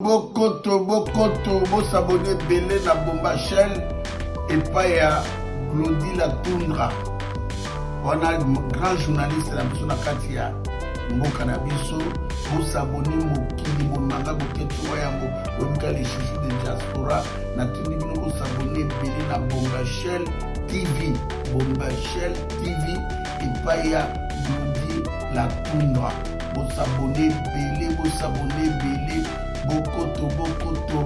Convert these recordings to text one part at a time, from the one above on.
Bokoto bokoto bo s'abonner ebele na Bomba chaine epai ya Glody la Tundra wana grand journaliste na biso na kati ya mboka na biso bosabone mokili monanga boketi wa yango oyebika le chouchou de diaspora natindi bino bosabone ebele na Bomba chaine TV Bomba chaine TV epai ya Glody la Tundra Bosabone ebele bosabone ebele bokoto bokoto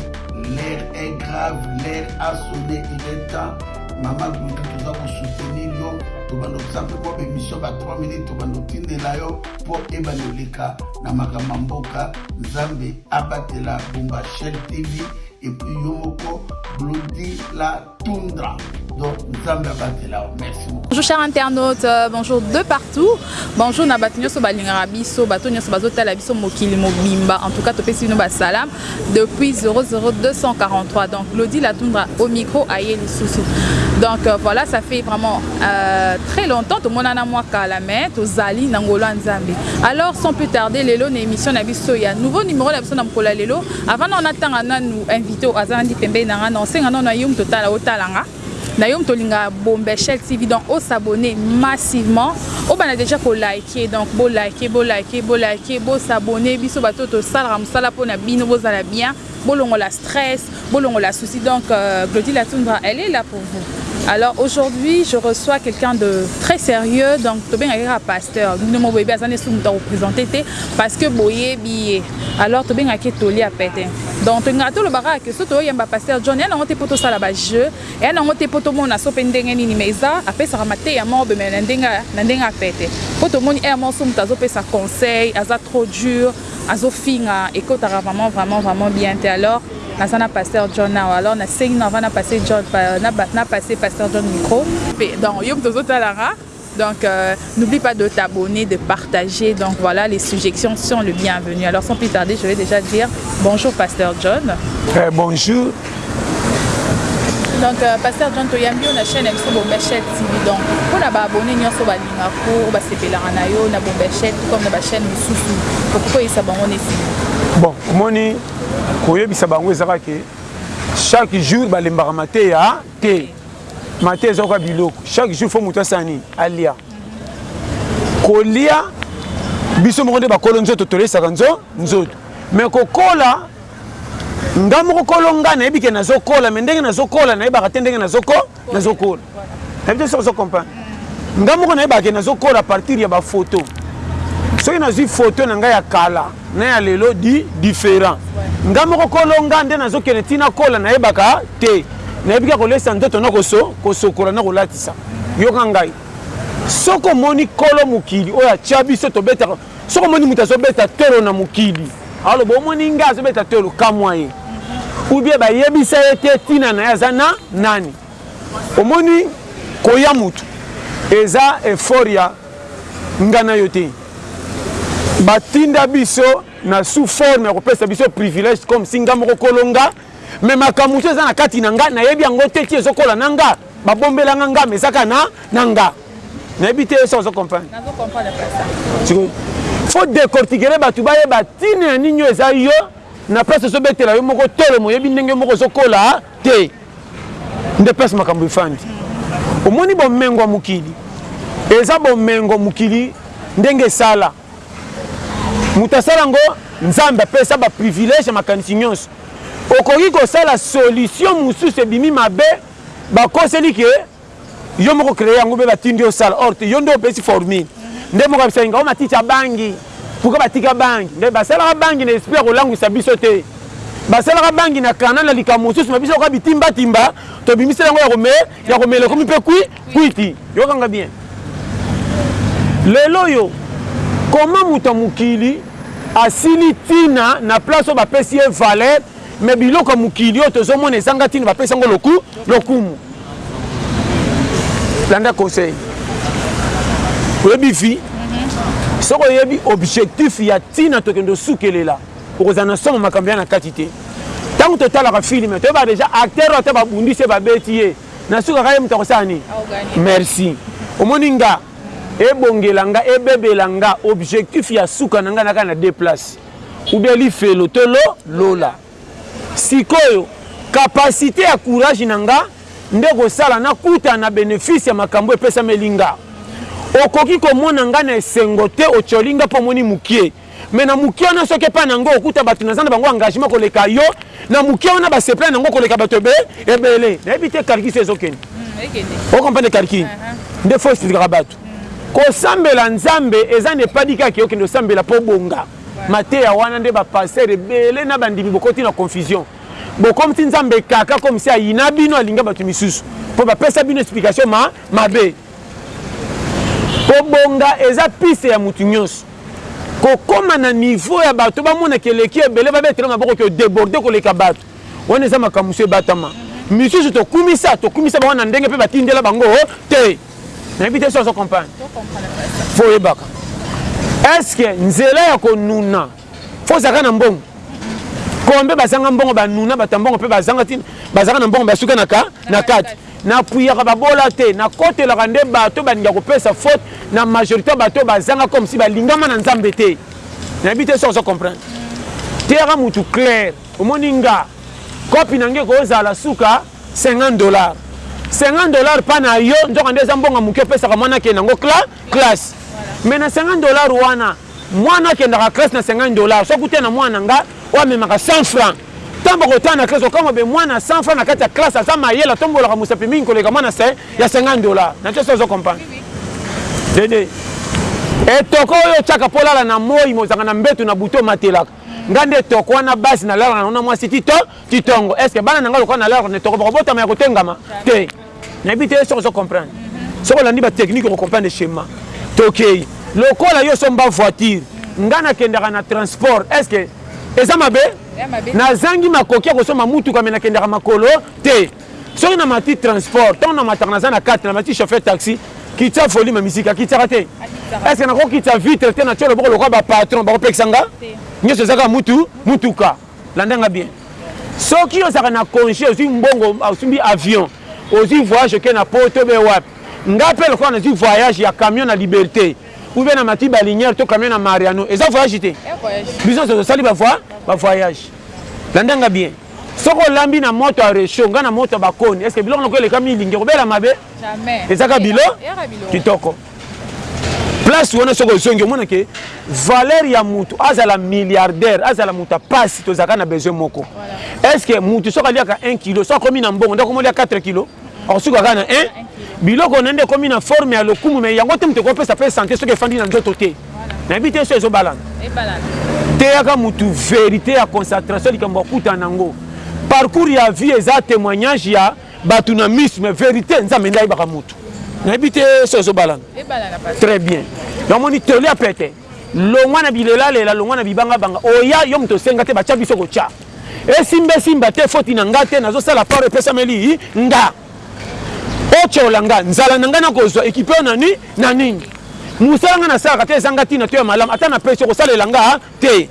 l'air est grave l'air a sonne il est temps mama gluki toza kosoutenir yo tobanda kosa mpe mwa bemission ba 3 minutes tobanda kotindela yo mpo ebanda oleka na makambo ya mboka nzambe abatela bomba shel tv epuis yo moko glodi la tundra donc nzambe abatela yo merci beaucoup bonjour cher internaute euh, bonjour de partout bonjour na bato nyonso balingaka biso bato nyonso bazotala biso mokili mobimba en tout cas topesi bino basalam depuis 00243 donc lodi latundra au micro aye lisusu donc euh, voilà ça fait vraiment euh, très longtemps tomonana mwa kala mai tozali na ngolo ya nzambe alors sans plus tarder lelo na émission na biso ya nouveau numéro na biso na mokolo ya lelo Avant nano natanga nanu invite oyo aza nandi pembeni na nga, nao senga nano na yo moto otala otala nga, na yo moto olinga Bombeshell TV donc o s'abonner massivement, obanda dejà ko liker donc bo liker bo liker bo liker bo s'abonner biso bato oyo tosalaka mosala mpo na bino bozala bien, bolongola stress, bolongola soucis donc Glody la Tundra elle est là pour vous. Alors aujourd'hui je reçois quelqu'un de très sérieux donc tobengaki kaka pasteur, bino moko boyebi aza nde soki moto ya ko presenter te parce que boyebi ye. Alors tobengaka ye toli ya pete. Donc tolingaka toloba kaka que soki tozo yemba Pasteur John, eya nango te po tosala ba jeux, eya nango te po tomona soki pe ndenge nini mais eza apesaka mateya moko boye mais na ndenge na ndenge ya pete. Po tomoni heure moko soki mutu azo pesa conseil aza trop dur, azo finga ekotaka vraiment vraiment vraiment bien te. Alors naza na Pasteur John awa alors nasengi nao avant na passer John na passer Pasteur John micro. Donc yo mutu ozo tala nga Donc euh, n'oublie pas de t'abonner, de partager. Donc voilà, les suggestions sont le bienvenu. Alors sans plus tarder, je vais déjà dire bonjour Pasteur John. Très bonjour. Donc euh, Pasteur John toyambi na chaîne biso Bombechel TV. Donc pour na ba abonner nyoso ba linga ko ba sepelaka na yo na Bombechel tout comme na ba chaîne mususu. Pour ko yesa bango ne Bon, moni koyebisa bango ezaka ke chaque jour balembaka mateya te Mate eza kwa biloko chaque jour faut moto asala nini alia kolia biso moko nde bakolo nzoto tolesaka nzo nzoto me kokola nga moko kolo nga nayebi ke nazokola me ndenge nazokola nayebaka te ndenge nazoko nazokola nayebi te soki ozo comprendre nga moko nayebaka ke nazokola partir ya bafoto soki nazwi foto na ngai ya kala na ya lelo di different nga moko kolo nga nde nazo kende ti na kola na yebaka te na yebi ka ko lesa nzoto na koso kosokola na kolatisa yoka ngai soki omoni kolo mokili oyo atia biso tobetaka soki omoni moto azo beta tolo na mokili aloba omoni nga azo beta tolo kamwa ye ou bien ba yebisa ye te tina na ye aza na nani omoni koya moto eza effort ya nga nayo te ba tinda biso na sous forme ya kopesa biso privilège comme si nga moko kolo nga mais makambo mosusu eza na kati na nga nayebi yango te ti ezokola na nga babombela nga nga mais eza kaka na na nga nayebi te esa ozo comprendre faut décortiquer bato bayeba ntina ya nini oyo eza yo na place ozobetela yo moko tolo moyebi ndenge moko ozokola te nde place makambo efandi omoni bomengo ya mokili eza bomengo mokili ndenge esala moto asala yango nzambe apesa baprivilège ya makanisi nyonso okoki kosala solution mosusu ebimi mabe bakoseli ke Yo moko cree yango be batindi yo osala or te yo nde opesi formule nde moko abisaki nga o matiti abangi pourquoi batika bangi nde basalaka bangi na esprit ya kolangwisa biso te basalaka bangi na kana na likambo mosusu ma biso lokola bitimba timba tobimisela yango ya kome ya komela ekomi mpe kwi kwiti yokanga bien lelo oyo comment moto ya mokili asili tina na place oyo bapesi ye valeur Mais biloko ya mokili oyo tozo mona ezanga tina ba pesa ngo loku lokumu. Landa conseil. Oyebi vie. Mhm. Soko oyebi objectif ya tina tokende osukelela okozala na somo makambo ya na kati te. Tango totalaka film toyeba deja acteur ata babundi se babeti ye na suka kaka ye moto akosala nini? Merci. Omoni nga ebongela nga ebebela nga objectif ya suka na nga naka na deux place. ou bien lifelo to lo, lola. Sikoyo, capacite ya courage na nga nde ekosala nakutana na benefice ya makambo oyo epesameli nga. Okoki komona nga na esengo te, otioli nga mpo omoni mukie. Mais na mukie wana soki epai na nga okuta bato naza na bango engagement koleka yo, na mukie wana basepela na yango koleka bato ebe, ebele. Nayebi te calcul soki ezokende. O comprendre calcul? Nde fo expliquaka bato. Kosambela nzambe eza na epadi kaka okende osambela po obonga mateya wana nde ba pasteur ebele na bandimi bokoti na confusion bokomi ti nzambe kaka comme si ayina bino alinga batu misusu po ba pesa bino explication ma mabe kobonga eza piste ya mutu nionso kokoma na niveau ya batu bamona ke eleki ebele ba betela maboko ke o deborder koleka batu wana eza makambo mususu ebatama misusu tokumisa tokumisa bango na ndenge pe batindela bango te. nayebi te so ozo comprendre fo oyebaka est ce que nzela ya konuna fo ozalaka na mbongo kombe bazanga mbongo banuna bato ya mbongo mpe bazanga ti bazalaka na mbongo basuka na ka na kati napuyaka babola te nakotelaka nde bato balingi ya kopesa faute na majorité ya bato bazanga comme si balingama na nzambe te nayebi te so ozo comprendre teyaka motu claire omoni nga kopi na nge kozala suka 50 dollars 50 dollars pa na yo nzoka nde eza mbongo ya muke opesaka muana akende nango classe mais na 50 dollars wana muana akendaka classe na 50 dollars soki akuti na muana nga oyo amemaka 100 francs tango bakotana na classe okamwa be muana ya 100 francs na kati ya classe aza mayele atombolaka mosapi mingi koleka muana ya 50 dollars na tioso ozo comprendre dede etoko oyo otiaka mpo olala na moi mozanga na mbetu na butu omatelaka Nga nde toko wana base na lalaka nango na mwasi tito titongo est ce que bana na nga lokola na lalaka na toko bako botama ya kotengama te na yebi te soki ozo comprendre soki olandi ba technique oko comprendre schema tokeyi lokola yo osomba voiture nga na kendaka na transport est ce que eza mabe na zangi makoki ya kosomba mutuka mais na kendaka makolo te Soki na mati transport tango na mataka naza na kati na mati chauffeur taxi kitisa volume ya musique akitisaka te est ce que nako kitisa vitre te na tia loboko lokola ba patron bako pekisa nga nioso eza kaka mutu mutuka landa nga bien soki ozalaka na conge ozui mbongo osumbi avion ozui voyage oke na poto be wapi nga pe lokola nazui voyage ya camion na liberte ou bien na mati balinière to camion na mariano eza voyage te biso nso tosali ba voyage landa nga bien Soki olambi na moto ya rechaud, nga na moto ya bakoni, est-ce que biloko nako eleka milingi ekobela mabe? Jamais. Eza kaka bilo? Kitoko. Place wana soki ozongi omona ke valeur ya mutu azala milliardaire, azala mutu ya pasi tozalaka na besoin moko. Est-ce que mutu soki aliaka 1 kilo soki akomi na mbongo nde akomi olia 4 kilo? Okosuka kaka na un. Biloko na yo nde ekomi na forme ya lokumu mais yango te moto ekopesa pe sante soki efandi na nzoto te. Nayebi te soki ezobalana. Teyaka moto verite ya concentration likambo akutana na yango. Parcours ya vie eza temoignage ya bato na miso mais verite Nzambe nde ayebaka moto. Nayebi te soki ezobalana. Très bien. Yango omoni toli ya pete. Longwa na bilela lela longwa na bibanga banga oya yo moto osenga te batia biso kotia esimba esimba te foti na nga te nazo sala paro epesameli nga otiola nga nzala na nga nakozwa ekipe oyo na ni na nini mosala nga nasalaka te ezanga tina to ya malamu ata na pesi okosalela nga te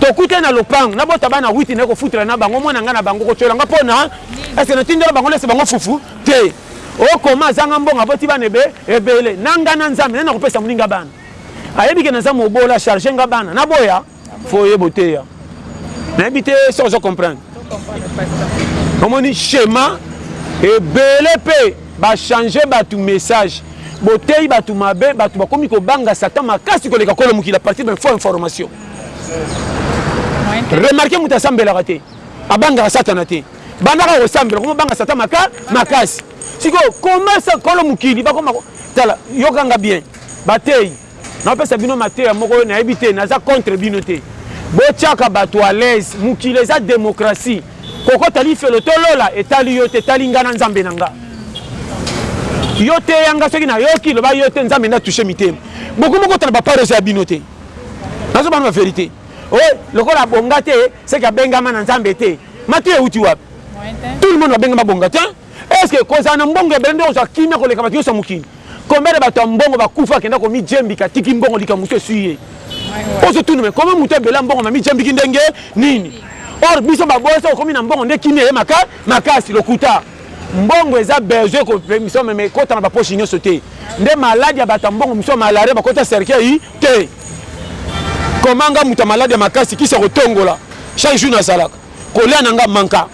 tokutani na lopango nabota bana witi naye kofutela na bango mwana nga na bango kotiola nga mpo na ese natindela bango lese bango fufu te okoma azanga mbongo aboti bana ebe ebele na nga na nzambe nani nakopesa moninga bana Ayebi ke naza mobola charge nga bana na boya foye boteya nayebi te soki ozo comprendre omoni shema ebele pe ba change batu message boteyi batu mabe batu bakomi kobanga satan makasi koleka kolo mokili a partir de faux information remarke moto asambelaka te abangaka satana te bandaka kosambela koma banga satan makasi sikoyo koma kolo mokili bakoma tala yokanga bien Bateyi, naopesa bino mateya moko oyo nayebi te, naza contre bino te. Botiaka bato à l'aise, mokili eza democratie. Kokota lifelo to lola etali yo te, etali nga na Nzambe na nga. Yo teya nga soki nayoki, loba yo te, Nzambe nde a toucher mitema. Bokomi bokota na ba part oyo eza ya bino te. Nazo loba nanu ba verite. Oye, lokola abonga te, seke abengama na Nzambe te. Mateya ewuti wapi? Tout le monde babengama abonga te. Est ce que kozala na mbongo ebele nde okozwa kimia koleka bato nyonso ya mokili? Combien de bato ya mbongo bakufa akenda komijembika atiki mbongo likambo mosusu esui ye? Ozo tuna me combien moto ebele ya mbongo mamijembiki ndenge nini? Or biso babola soki okomi na mbongo nde kimia eye maka makasi lokuta. Mbongo eza besoin kopemisa me ekota na ba poche nyonso te nde malade ya bato ya mbongo mosusu ya malaria bakoti na cercueil te. Comment nga moto ya malade ya makasi kisi ya kotongola chaque jour nazalaka kolia na nga manka.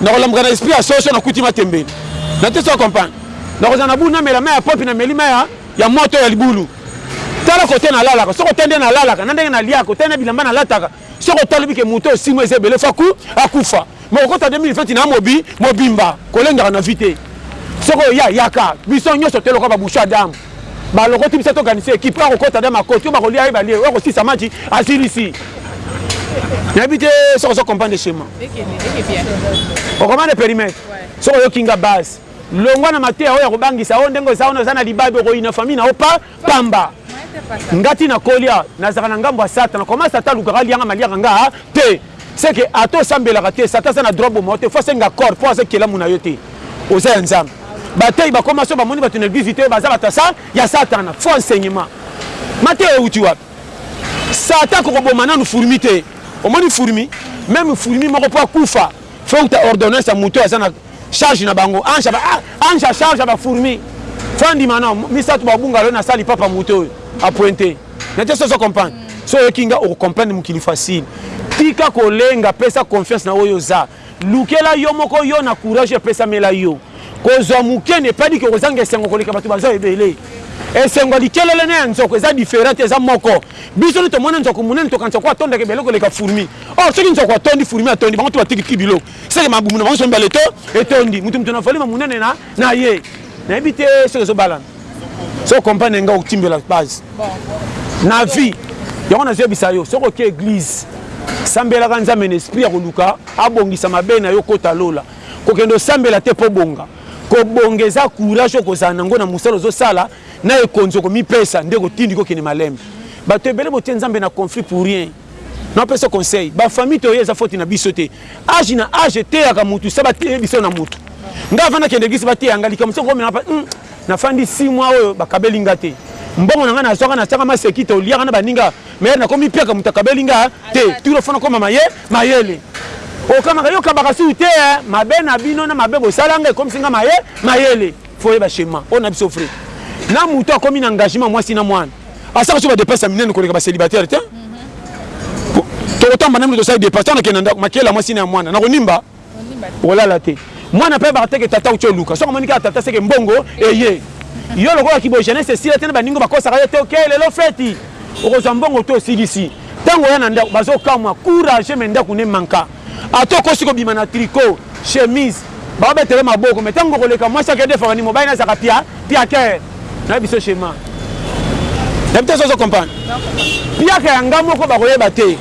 nakolamuka na esprit ya soso nakuti matembele na te so comprendre nakozala na bulu namela mai ya popi na meli mai ya moto ya libulu tala kote nalalaka soko te nde nalalaka na ndenge naliaka otali na bilamba nalataka soko otalobi ke moto osimo eza ebele faku akufa mokokota 2000 feti na mobi mobimba kolengaka na vi te soko oya yaka biso nyonso toyoka babushu adamu Balokoti biso to ganise equipe oyo akokota na makoti oyo bakolia aye balie oyo akosilisa match asilisi nayebi te soki ozo comprendre schéma okomande perimetre soki oyoki nga base longwa na mateya oyo akobangisa oyo ndenge oza wana oza na libabe okoyina famille na yo pa pamba nga ti nakolia nazalaka na ngambo ya satana koma satan alukaka alianga maliaka nga te Ce que ata osambelaka te satan aza na droit aboma yo te faut asenga accord po aza ekelamu na yo te oza ya nzambe bateyi bakoma soki bamoni batu na eglise te baza batu ya sa ya satana faut enseignement mateya ewuti wapi satan ako koboma nanu furmi te omoni furmi meme furmi moko po akufa faut ewuta ordonnance ya mutu aza na Charge na bango ange ba ah, ange a charge ba fourmi faut andima na misatu ba bunga lona sali papa moto oyo a pointe na te sozo comprendre mm. so yoki nga o comprendre mukili facile tika kolenga pesa confiance na oyo za lukela yo moko yo na courage pesa mela yo kozwa muke ne pas dit que kozanga esengo koleka bato baza ebele esengo likelele na ya nzoko eza different eza moko biso nde tomona nzoko monene tokanisa ko atondaka ebele koleka fourmi or oh, soki nzoko atondi fourmi atondi bango to batikitiki biloko Seke mabumu na bango nionso mibale eto etondi mutu mutu na volume ya munene na na ye nayebi te soki ezo balana soki comprendre nga otimbela base na vie yango nazo yebisa yo soki oke eglise sambelaka nzambe na esprit ya koluka abongisa mabe na yo kota lola kokende osambela te po bonga kobonga eza courage okozala na ngo na musala ozo sala na ekonzi okomipesa nde ekotindi kokende malembe bato ebele botie nzambe na conflit pour rien Na pesa conseil ba famille toye eza faute na biso te age na age eteyaka mutu sa ba teye biso na mutu nga vanda kende gisi ba teya nga likambo soko komela pa hum na fandi 6 mois oyo ba kabeli nga te mbongo na nga na zwaka na tiaka ma sekite oliaka na baninga mais na komi piaka mutu akabeli nga te turo fana koma maye mayele okamaka yo kabaka sou te eh mabe na bino na mabe bosala nga ekomisi nga maye mayele faut yeba schéma oyo na biso vrai na mutu akomi na engagement mwasi na mwana asalaka so ba depense ya minene koleka ba célibataire te tokotamba na mino tosali depense ntango nakende na ndako makele ya mwasi na ya mwana nakonimba kolala te mwana mpe ayebaka teke tata uti oluka soki omoni kaka tata seke mbongo eye yo lokola kibo jeunesse esila te na baningo bakosaka yo te oke lelo feti okozwa mbongo te osilisi ntango oya na ndako bazokamwa courage me ndako ne manka Ata okosi kobima na tricot, chemise, ba beta yo maboko mais tango okoleka mwasi ako defendre ni mobali naye azalaka pia piaker na biso chez ma na biso ozo comprendre piaka ya nga moko bakoyeba te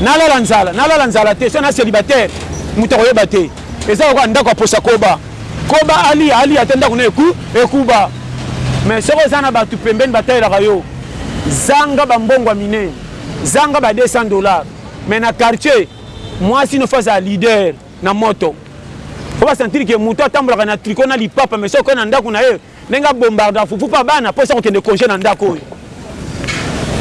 nalala nzala nalala nzala te so na celibataire moto akoyeba te eza lokola ndako ya posa koba koba alia alia te ndako na eku ekuba mais soki oza na bato pembeni batalelaka yo zanga bambongwa minene zanga ba 200 dollars Mais na quartier muasi no faut azala leader na moto faut ba sentir que mutu atambolaka na tricot na lipapa mais soki okoya na ndaku na ye ndenge a bombarda fufu pa bana po esi akokende conge na ndaku oyo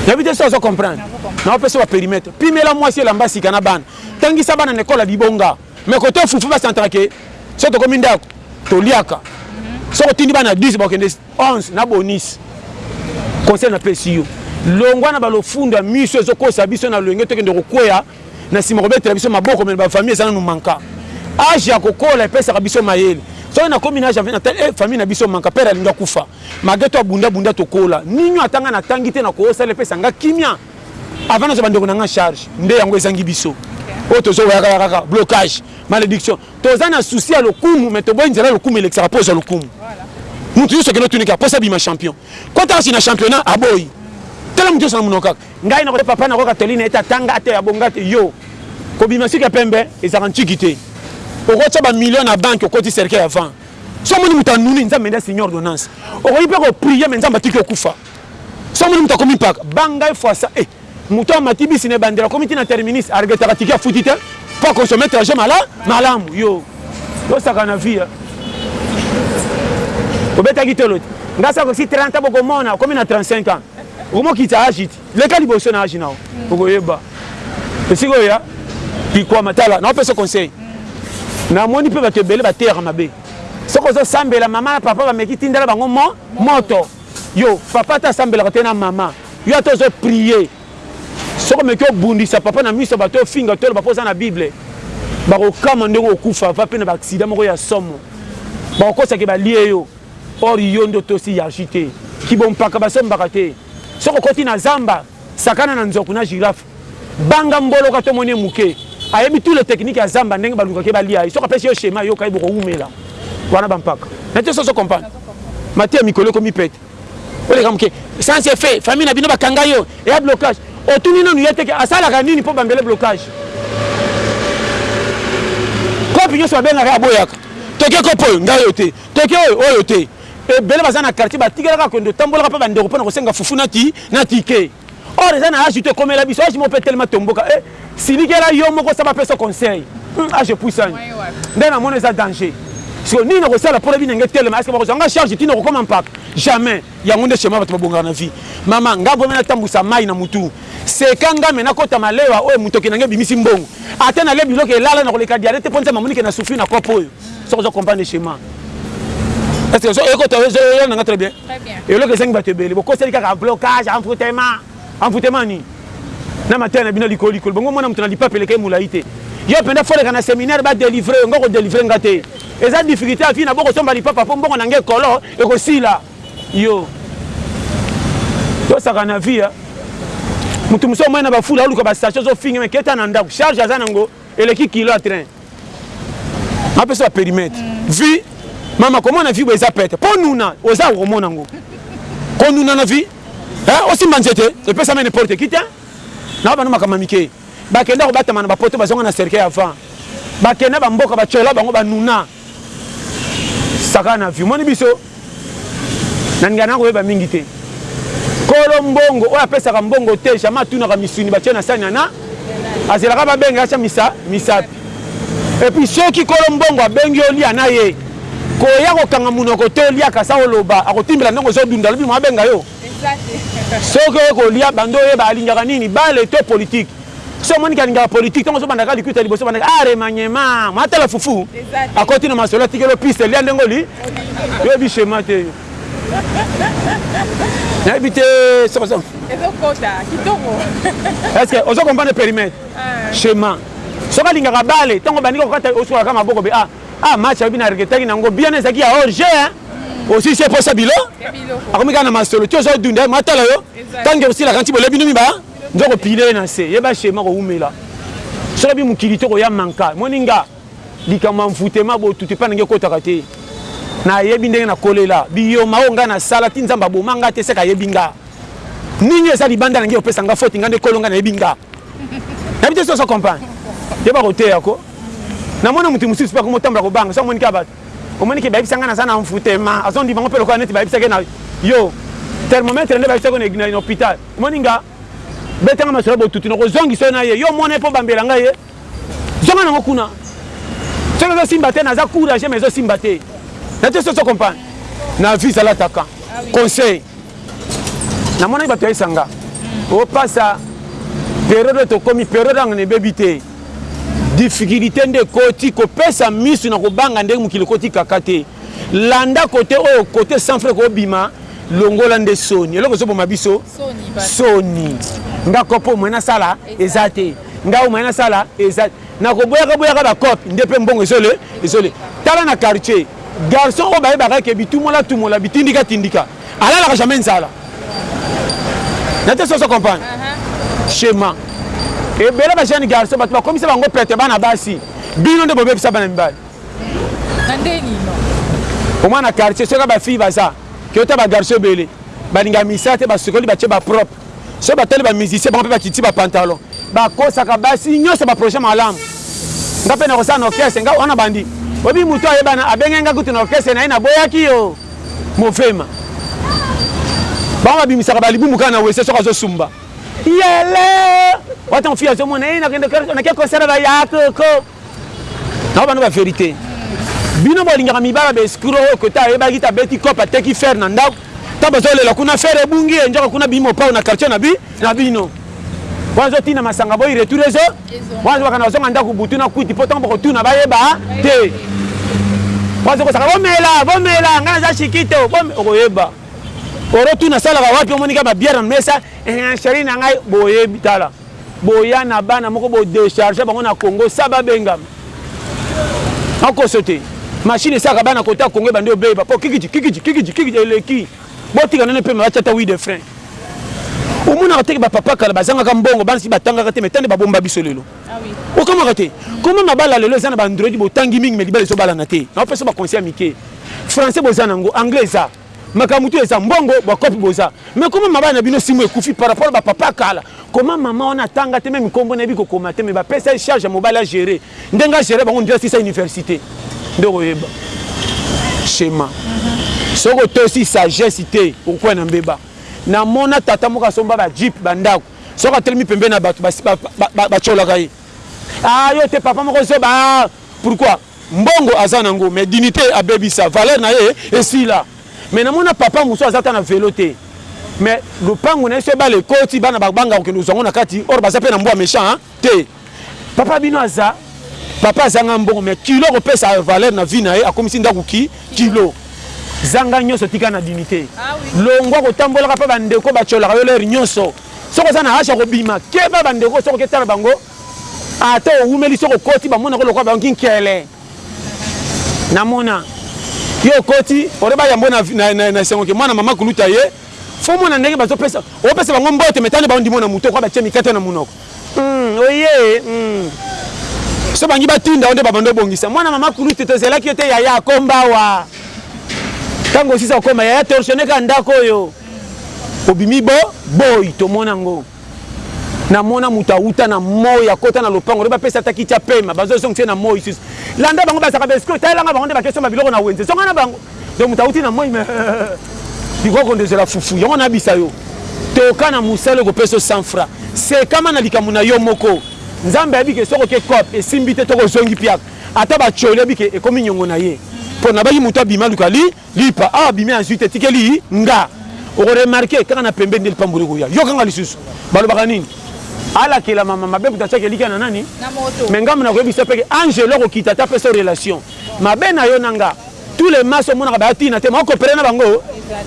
nayebi te soki ozo comprendre na opesa ba perimetre pimela muasi elamba sika na bana tangisa bana na ekole libonga mais koto fufu ba sentaka ke soki tokomi ndaku toliaka soki otindi bana 10 bakokende Hans na Bonis conseil na pesi yo longwa na ba lofundo ya miso ezo kosa biso na loyenge tokende kokweya na sima kobetela biso maboko mais ba famille eza nanu manka age ya kokola epesaka biso mayele soki na komi na age ya 20 na tali eh famille na biso manka père alingi akufa malgre to abunda bunda tokola ninion ata nga na tangi te na ko osala epesa nga kimia avant nazwa ba ndeko na nga charge nde yango ezangi biso oyo tozo weyaka ya kaka blocage malediction Toza na souci ya lokumu mais toboyi nzela lokumu elekisaka po ozwa lokumu. Mutu nionso okende otuni kaka posa abima champion. Kota kasi na championnat aboyi. Tala mutu nionso na munoko kaka. Ngai na papa na ko ka toli na ye te ata nga ata ya bonga te yo kobima suki ya pembe ezalaka ntshiki te oko tia ba millions na banque okoti cercueil avant soki omoni mutu anuni nzambe nde asigner ordonnance okoki pe ko prier mais nzambe atiki okufa soki omoni mutu akomi mpaka banga ye fwasa eh. Moto amati bisi na ebandeli akomi ti na terminus a regrettaka ticket afuti te po a consommer trajet malamu yo osaka na vie hein obetaki tolo te nga sa kosi 30 ans bokomona okomi na 35 ans okomi okitisa age ti leka liboso na age na yo okoyeba esika oya kikwama tala na opesa conseil namoni pe bato ebele bateyaka mabe soki ozosambela mama na papa bameki tindela bango mo moto yo papa ata asambelaka te na mama Yo ata ozo prier soki omeki obundisa papa na miso ya bato ofinga to oloba po oza na bible bako kamwa ndenge oko kufa va pe na ba accident moko ya somo bako kosa ke balie yo or yo nde otosi hiarchie te ki bo mpaka ba sombaka te soki okoti na zamba sakana na nzoku na giraffe banga mboloka to moni ye muke ayebi tout le technique ya zamba ndenge ba lukake ba lia ye soki apesi yo schema yoka ye boko wumela wana ba mpaka nateso ozo comprendre mateya mikolo ekomi pete. oleka moke sans effet famille na bino bakanga yo eya blocage otuni nanu ye teke asalaka nini mpo bambele blocage kopi nyonso babengaka aboyaka toke kopi oyo ngai oyo te toke oyo oyo te ebele baza na quartier batikelaka kende otambolaka mpe bandeko mpo na kosenga fufu na ti na tike Or eza na age to ekomela biso age moko pe telema tomboka eh silikela yo moko sa ba pesa yo conseil hum age epuisani nde na moni eza danger sikoyo nini na kosala pona binenge etelema est ce que ba kozua nga charge ti na kokoma mpaka jamais yango nde chemin batu ba bongaka na vie mama nga vrement na tambuisa mayi na mutu seka nga mais na kota malewa oyo mutoki na nga ebimisi mbongo ata na lia biloko elala na koleka diale te po nzambe amoni ke na souffrir na coop oyo soki ozo comprendre schema est ce que ozo oye kota ozo yela na nga tres bien Eloko ezangi bato ebele. Bokoseli kaka blocage, envoutement. Envoutement nini? Na mateya na bino likolo likolo. Bongo omona moto na lipapa eleka ye mulayi te? Yo penza faut oleka na seminaire ba delivrer yo. Nga oko delivrer nga te. Eza difficulte ya vie na boko somba lipapa po mbongo na nga ekolo ekosila yo. Tosaka na vie ya moto mosusu omoni na ba foule aoluka ba sachets ozo finga mais keta na ndaku charge aza na ngo eleki kilo ya train. nga pesa perimetre mm. vie mama komona vie boye eza pete mpo nuna oza okomona yango konuna na vie eh, osimba nzete epesama n'importe qui te na bana makambo mike bakenda kobatama na bapoto bazonga na cercueil avant bakenda bamboka batyola bango banuna saka na vie omoni biso Na ndingana na koyeba mingi te. Kolo mbongo oyo apesaka mbongo te jamais atunaka misuni batie na sani ana azelaka babenga atia misa misapi et puis soki kolo mbongo abengi olia na ye koya kokanga munoko te olia kasa oloba akotimbela ndenge ozo dunda lobi mo abenga yo soki oye kolia bando oyeba alingaka nini bale to politique soki omoni ke alingaka politique ntango ozobanda kaka likuta liboso obanda ah remaniement mwa tala fufu akoti na masolo atikelo piste lia ndenge oli yoyebi shema te nayebi te sokoso est ce que ozo comprendre périmètre shema ah. soki alingaka bale ntango obandi kokata osukola kaka maboko be ah ah match ayebi na regetaki nango bien ezalaki ya orge hmm. osisi eposa bilo akomi kaka na masolo ti ozo dunda matala yo ntango osila kanti bolebi numi ba Nzo ko pile ye na se yeba shema ko wumela soki bi mokili to ko ya manka moni nga likambo ya envoutement botutu epa na nga ekotaka te na yebi ndenge na kolela biyoma oyo nga na sala ti nzambe aboma nga te seke ayebi nga nini oyo eza libanda na ngai eko pesa nga foti nga nde kolo nga na yebi nga na yebi te soki ozo comprendre yeba ko teya ko na mona mutu mususu pe akomi otambola ko banga soki amoni kaka batu Omoni ke bayebisa nga naza na envoutement azo ndima ngo pe lokola neti bayebisa ke na yo thermomètre nde bayebisa ko na hopital omoni nga beta nga masolo botutu nako zongisa yo na ye yo omona ye po obambela nga ye zonga nango kuna soki ezo simba te naza courage mais ezo simba te na te soso comprendre na vie zala taka conseil namonaki bato ya esanga opasa periode oyo tokomi periode yango na ebebi te Difficulite nde ekoti kopesa misu na kobanga ndenge mokili ekoti kaka te landa kote oyo kote sans frais kobima longola nde soni eloko ezoboma biso soni nga kopo moye nasala eza te nga oyo moye nasala eza na koboyaka boyaka bacope nde mpe mbongo ezole ezole tala na quartier garçon oyo bayebaka eke bitumola tumola bitindika tindika Alalaka jamais nzala. Nayebi te soki ozo comprendre. Shema. Ebele ba jeunes garçons bato bakomisa bango pete bana basi. Bino nde bobebisa bana mibali. Na ndenge nini? Omwana quartier soki ba filles baza. Toyota ba garçons ebele. Balinga misala te basukoli batie ba propre. Soki batali ba musiciens bango pe ba kiti ba pantalon ba kosaka basi nioso ba projet malamu nga pe nakosala na orchestre nga wana bandi oyebi mutu ayebana abengaki nga kutu na orchestre naye na boyaki yo mofema bango ba bimisaka ba libumu kaka na wese soki azo sumba yele wata mofi azo mona ye na kende na ke concert ba ya koko Na bana ba verite. Bino bolingaka mibala ba escroc oyo kota ayebaki ta beti cop ateki fer na ndaku ta bazo lela kuna fer ebungi e njoka kuna bi mopao na quartier na bi na bino. Wana zo tina masanga boyi retour ezo. Wana zo bakana zonga ndaku butu na kwiti po tango boko tuna ba yeba te. Wana zo kosaka bomela bomela ngana za chikito bom okoyeba. Oro tuna salaka wapi omoni ka ba bière na mesa eh chérie na ngai boyebi tala. Boya na bana moko bo decharger bango na congo sa ba bengama na koso te machine esalaka bana kota congo ebandi obeba po kikiti kikiti kikiti kikiti eleki botika nene pema batia ata wide frein omonaka teke ba papa kala bazangaka mbongo bana si batangaka te mais tande ba bomba biso lelo okamwaka te koma mabala lelo eza na ba android botangi mingi mais libala ezobalana te na opesa ba conseil ya mike français boza na yango anglais eza Makambo tout eza mbongo ba cop boza mais comment mabala na bino simo ekufi par rapport ba papa kala comment maman wana atanga te meme kombo nayebi kokoma te mais ba pesa ye charge ya mobali a gere ndenge a gere bango ndela sisa universite nde okoyeba schéma soki otosi sagesse te okokuwa na mbeba na mona tata moko asomba ba jeep ba ndako soki atelemi pembe na bato bacolaka ye ah yo te papa moko zoba ah, pourquoi Mbongo aza na ngo mais dignite abebisa valeur na ye esila mais na mona papa mosusu aza ata na velo te mais lopango na ye soki bala ekoti bana ba banga kokende kozua ngo na kati or baza pe na mbwa mechant hein te papa bino aza papa aza nga mbongo mais kilo ako pesa valeur na vie na ye akomisi ndaku ki kilo zanga nionso tika na dignite longwa ko tambola ka pa ba ndeko ba tsholaka yo l'heure nionso soki oza na hache ya kobima keba ba ndeko soki oke tala bango Ata owumeli soki okoti ba monaka yo lokola bayoki nkele na mona yo okoti ode ba yambo na esengo ke mwana mama kulutu aye fo mona ndenge bazo pesa opesa bango mbote me tande ba ondimo na mutu okoa batie mikate na munoko hum oyee hum so bangi ba tinda onde ba banda obongisa mwana mama kulutu tozelaki yo te yaya akomba awa tango osisa okoma yaya torchonne ka ndako oyo obimi bo boyi tomona ngo. Na mona mutu awuta na moyi akota na lopango nayo bapesa ata kiti apema bazo zongisa ye na moyi lisusu landa bango bazalaka ba escroc talela nga bango nde bake somba biloko na wenze zonga na bango donc mutu awuti na moyi mais likoki konde zela fufu yango na bisa yo toka na musala ekopesa yo 100 franc sekama na likambo na yo moko nzambe ayebi ke soki oke coop esimbi te tokozongi piaka ata ba choli ayebi ke ekomi niongo na ye pona abaki mutu abima aluka li Lipa awa bimi azui te etikeli nga oko remarque kaka na pembeni nde lipamboli ekoya yoka nga lisusu balobaka nini alakela mama mabe kutu atiaka elikia na nani mais nga mona koyebisa yo peke angelo akokita ata pesa yo relation mabe na yo na nga tout le masse omonaka baya tina te mais o copere na bango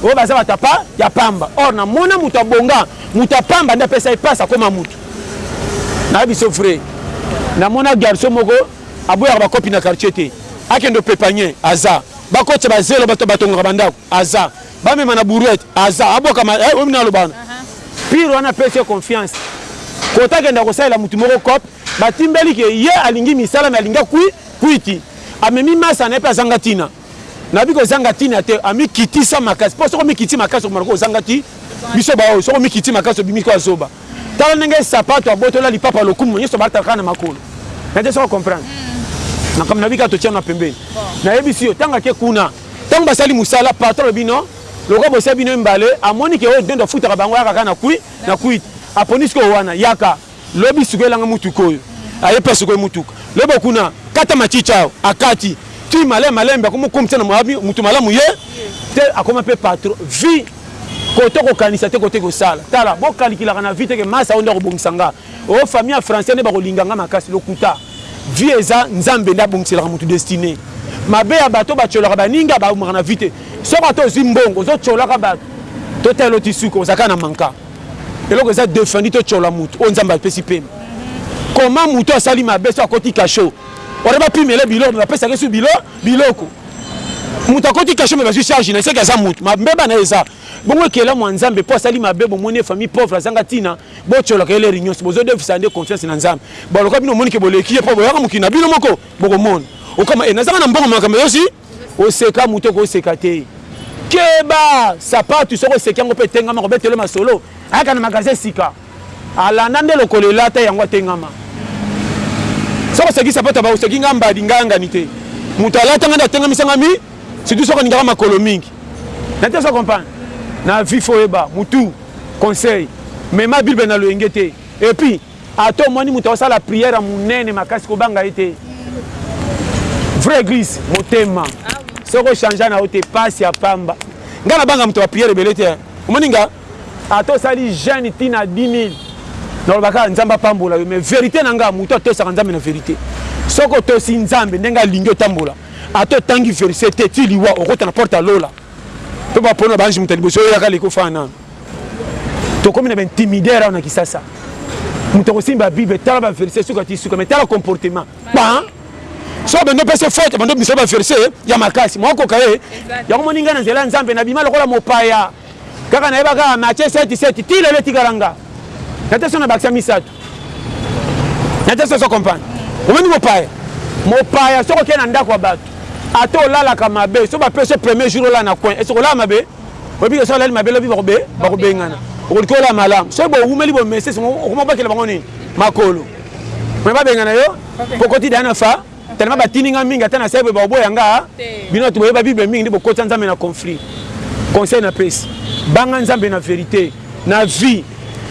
oyo baza bato ya pa ya pamba or na mona moto abonga moto ya pamba nde apesa ye pasi akoma moto na biso vrai na mona garçon moko aboyaka bakopi na quartier te akende opepanye aza Bakotisa ba zelo bato batongaka ba ndako aza. Bamema na brouette aza. Abwaka ma eh oyebi naloba wana. Pire wana apesi yo confiance. Kota akende akosalela moto moko cop. Batimbeli ke ye alingi misala mais alinga kui kuiti. Amemi masa na ye pe azanga tina. Nabi kozanga tina te amikitisa makasi. Po soki omikiti makasi okomana ko ozanga ti biso baoyo soki omikiti makasi obimi kaka zoba. Tala ndenge sapato abotola lipapa lokumu nionso balataka kaka na makolo. Nayebi te soki o comprendre. Makambo nayebi kaka totia yango na pembeni. Nayebisi yo tango ake kuna, tango basali mosala patron alobi non lokola bosia bino ye mbale amoni ke oyo Ndondo afutaka bango ayaka kaka na kui na kuiti aponi sikoyo wana yaka lobi sikoyo elanga motuka oyo aye pe asukoli motuka lobi okuna kata machicha awa akati ti male malembe akomi okomisa na motu malamu ye te akoma pe patron vie Koto ko kanisa te kote ko sala tala bo calculaka na vie te ke masa oyo nde ako bongisa nga oh famille ya français nde bako linga nga makasi lokuta vie eza nzambe nde abongiselaka mutu destine mabe ya bato ba tsholaka ba ninga ba umaka na vie te soki ata ozui mbongo ozo tsholaka bato to tala eloti suka oza kaka na manka eloko eza defendi to tshola mutu oyo nzambe apesi pema comment mutu asali mabe so akoti cachot wana ba pimele biloko me ba pesaka esu biloko biloko moto akoti kasho me bazwi charge na seke aza moto mabeba na eza bongo ekela mwa nzambe mpo asali mabe bomoni ye famille pauvre azanga ntina botyolaka ye leri nyonso bozodefisa nde confiance na nzambe baloka bino omonike boleki ye mpo boyaka mokili na bino moko bokomona okama e eh, nazanga na mbongo makambo yosi oseka moto okoseka te keba sapatu soko oseki yango mpe etengama kobetele masolo ayaka na magasin sika Alanda nde lokolo elata yango atengama soki oseki sapato ya ba oseki nga mbadi nga yangani te mutu alata nga nde atengamisa nga mi surtout soki olingaka makolo mingi na te ozo comprendre na vie faut oyeba mutu conseil mema bible na loyenge te et puis ata omoni mutu aosala prière ya munene makasi kobanga ye te vrai eglise motema soki o changea na yo te pasi ya pamba nga na banga mutu ya ba prière ebele te hein omoni nga Ata osali jeune ti na 10000 naloba kaka nzambe apambola yo mais verite na nga mutu atosaka nzambe na verite soki otosi nzambe ndenge alingi otambola ata otangi verse te ti liwa okota na porte ya lola pe ba pona ba ange mutu ya liboso yo yaka leki ofana nanu tokomi na ba intimider awa na kisasa mutu akosimba bible tala ba verse suka ti suka mais tala comportement ba soki bando pese faute bando bimisa ba verse ya makasi mwakoka ye yango moni ngai na nzela ya nzambe nabima lokola mopaya Kaka nayeba kaka Matthieu 7, 7 ti lelo etikala nga nate so na bakisa misatu nate so so comprendre omoni mopaya mopaya soki okei na ndako ya bato ata olalaka mabe so bapesi yo premier jour olala na coin ese kolala mabe oyebi ke so olali mabe lobi bakobe bakobengana okoliki olala malamu soki bowumeli bomesese okomobakela bango nini makolo me babengana yo kokoti dana fa Tellement batindi nga mingi ata nasali boye bakoboya nga bino batu boyeba bible mingi nde bokotisa nzambe na conflit conseil na pesi banga nzambe na verite na vie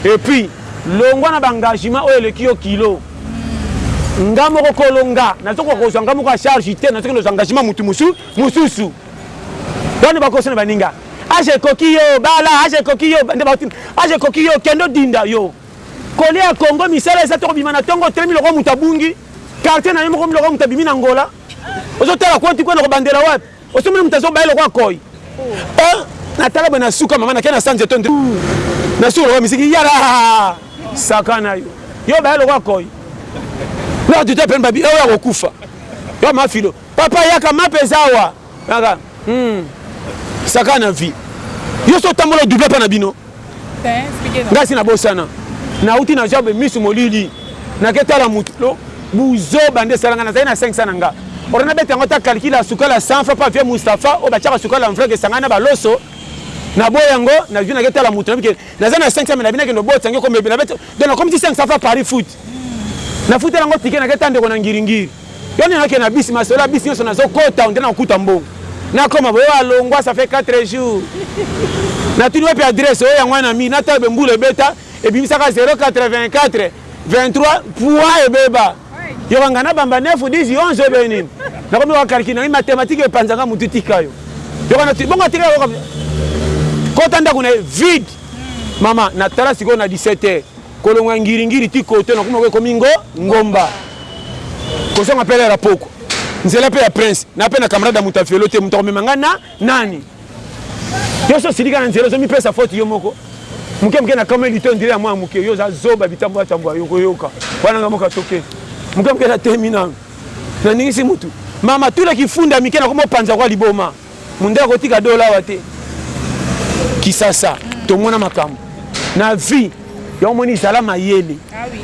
et puis longwa na ba engagement oyo eleki yo kilo nga moko kolo nga nazokoka kozwa nga moko ya charge te nazokende ozwa engagement mutu musu mususu wana bakosana baninga age ekoki yo bala age ekoki yo nde baotina age ekoki yo kende odinda yo Colle ya Congo misala eza te okobima na tongo otelemi lokola mutu abungi quartier nayo moko lokola mutu abimi na Angola ozo tala coin ti coin okobandela wapi osi omoni mutu azo baye lokola koi oh na tala boye na suka mama na ke na sanze to nde na suka lokola misiki yarahahaha saka nayo yo baye lokola koi ndoka tuta pene babi oyo akokufa yo mafilo papa yaka mapa eza awa Kaka hum saka na vie yo so tambola o double pa na bino nga si na bosana na uti na job misu molili na ke tala mutu buzoba nde salanga na zali na 500 na nga ora na beta yango ta calcul a sukala 100 fa pa vie Mustafa o ba chaka sukala en vrai ke sanga na ba loso na boye yango na vie na ke tala mutu na bike na zali na 500 na bina ke no bota nge ko mebe na beta donc na komisi 500 fa Paris foot na futa na ngo ticket na ke tande ko na ngiri ngiri Yo nani okende na bus masolo ya bus nionso nazo kota on dirait nako kuta mbongo nakoma boye oyo alongwa ça fait quatre jours natuni wapi adresse oyo yango wana na mur nata oyo mbula ebeta ebimisaka zero quatre vingt quatre vingt trois poids ebeba yoka nga na bamba neuf dix onze oyo beye nini nakomi ko calcule na ngai mathematique epanza nga mutu tika yo yoka na bongo atika yoka kota ndako na ye vide mama natala sikoyo na 17 heures Kolongwa ngiri ngiri ti koto na kuma ekomi ngo ngomba kozonga pele ya pokwa nzela pe ya prince na pe na camarade ya moto ya velo te moto akomema nga na nani yo so silika na nzela ozo mipesa faute yo moko muke muke na kame lito ndire ya mwa muke yo oza zoba bitambwa tambwa yo koyoka wana nga moka toke muke muke na temi na na ningisi mutu mama tula kifunda mike na komo panza kwa liboma Munda akotika dola awa te. Kisasa tomona makambo na vie yango moni zala mayele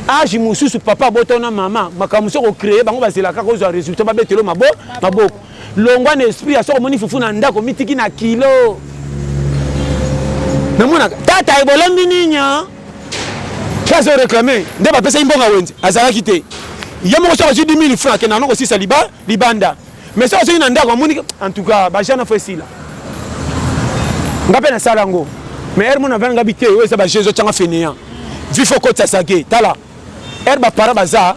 ah age mosusu papa abota na mama makambo mosusu okocreye bango bazela kaka ozwa resultat babetelo mabo maboko longwa na esprit ya soko omoni fufu na ndako mitiki na kilo namonaka tata ebolembi nini mpe azo reclame nde bapesaki mbongo ya wenze azalaki te ye moko soko azwi 10 000 franc akenda yango kosisa libanda Mais soki azoki na ndako amoni que en tout cas ba jana faut esila. Nga pe na sala yango. Mais heure mona vana nga bite oyo eza ba jeux ezotia nga fainéant. Vie faut kotisa sake. Tala heure ba parents baza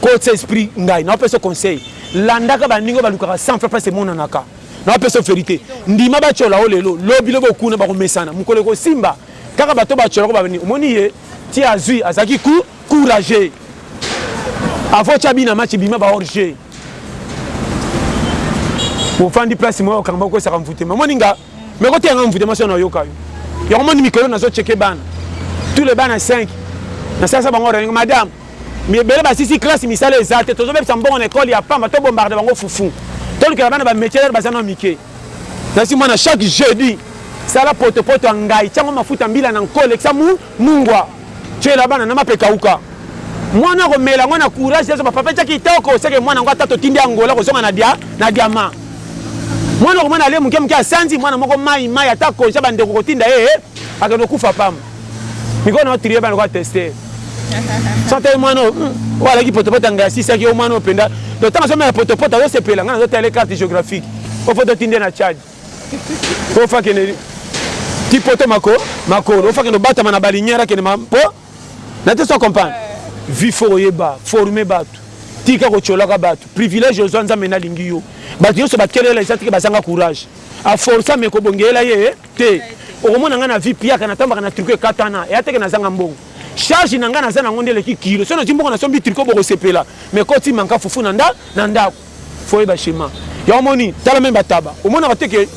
kotisa esprit ngai nao pesa conseil. Landaka ba ndenge oyo balukaka 100 francs place emonanaka. Nao pesa verite. Ndima ba tshiola yo lelo lobi lobi okuna bako mesana. Mukolo ekosimba kaka bato oyo ba tshiolaka oyo ba omoni ye ti azui azalaki ku. Courageux avant otia bi na match bima ba hors jeu ofandi place moko okanga bakokwesaka mvutema omoni nga me koteya nga mvutema so nayoka yo yango omoni mikolo nazo cheke bana tous les bana 5 nasalisa bango reninga madame ebele basisi classe misala eza te tozobebisa mbongo na ekole ya pamba to bombarde bango fufu tolukela bana bametieler baza na mike nasi mwana chaque jeudi sala potopoto ya ngai tiango mafuta mbila na nko lekisa mu Mungwa tiela bana na mapeka uka mwana ako mela ngo na courage ezo ba papa tia kitoko seke mwana ngo ata totindi Angola ako zonga na dia na diama mwana oko mwana alie muke muke asanzi mwana moko mayi mayi ata konja ba ndeko kotinda ye akende okufa pamba miko na trie bana kwa teste sante mwana oyo alaki potopota ngai asisaki yo mwana oyo mpenza to ntango azomela potopota azosepela ngai nazotala ye carte géographique ofo totindi ye na tchadi po fa kende ti poto mako makolo ofa kende obatama na balinière kende ma po na te so comprendre vi fo oyeba forme batu tika kocolaka batu privilège ozwa nzambe na lingi yo batu nyonso bakelela eza tike bazanga courage a forsa me kobongeyela ye te okomona ngai na vie piaka natambaka na triko ekatana eya teke nazanga mbongo charge na ngai naza nango nde eleki kilo so nazwi mbongo nasombi triko bokosepela me koti manka fufu na nda na ndako Faut oyeba schema. Yango omoni tala meme ba taba omonaka te que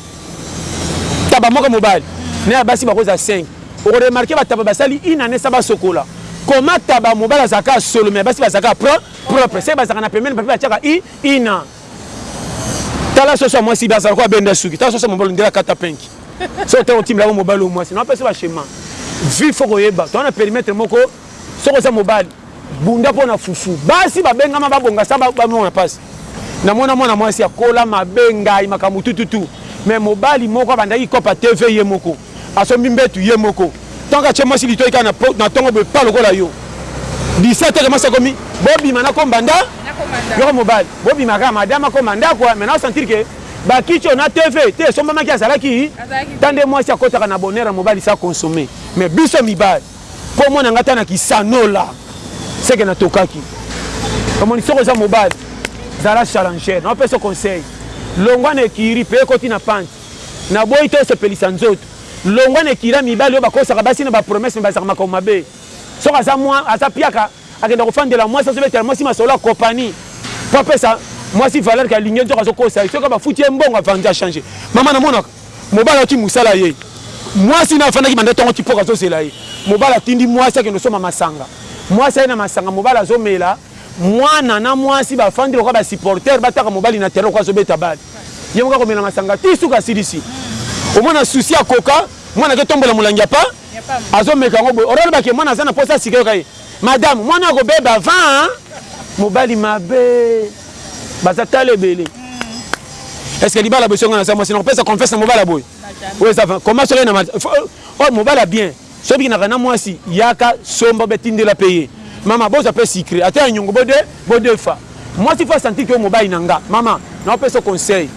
taba moko ya mobali na ya basi bako za cinq oko remarquer ba taba basali une annee sans ba sokola comment taba ya mobali azalaka ya solo mais ya basi bazalaka ya pro propre ce que bazalaka na pembeni papier batiaka i ina tala soso ya mwasi azalaka oyo abenda suki tala soso ya mobali ondire akata penki soki otango otimbelaka mobali oyo mwasi na apesa ba schema vie faut koyeba toza na perimetre moko Soki oza mobali bunda mpo na fufu. Basi babengama babonga sa bamona mpasi. Namona mwana mwasi akola mabe ngayi makambo tututu mais mobali moko abandaki kopa TV ye moko, asombi mbetu ye moko, tango atie mwasi litoyi kaka na tongo boye pa lokola yo 17 heures mwasi akomi bobima nakomba nda yoko mobali bobima kaka madame akomba ndako mais nao sentir que bakiti oyo na TV te esombamaki azalaki ta nde mwasi akotaka na bonheur ya mobali sa consomme mais biso mibali Kombo na nga ata na kisanola seke na tokaki omoni soki oza mobali zala challenger na opesa conseil longwa na ecurie pe ekoti na panty na boyi te osepelisa nzoto longwa na ecurie ya mibali oyo bakosaka basi na ba promesse mais bazalaka makambo mabe soki aza mua aza piaka akenda kofandela muasi azo betela muasi masolo ya copani po apesa muasi valeur ke alingi ye nzoka azo kosa ye soki bafuti ye mbongo avandi a change mama na monaka Mobali ayoki mosala ye muasi naye afandaki banda tongo ti poko azo zela ye mobali atindi muasi akende osomba masanga muasi aye na masanga mobali azo mela muana na muasi ba fandi lokola ba supporter ba taka mobali na terrain lokola azo beta balle ye moko ako mela masanga ti suka asilisi omona souci ya coca muana ake tombola molangi ya pa azo meka yango boye ora loba ke muana aza na posa ya sika yoka ye madame muana ako beba va mobali mabe. baza tala ebele hmm. est ce que libala boye soki nga naza mwasi nakopesa confiance na mobala boye oyo eza koma soki na oyo oh, oh, mobala bien soki bikinaka na mwasi yaka somba betindela mpe ye mama bozwa mpe sucre ata ya nyongo bode bodefa mwasi fo asanti ke oyo mobali na nga mama naopesa conseil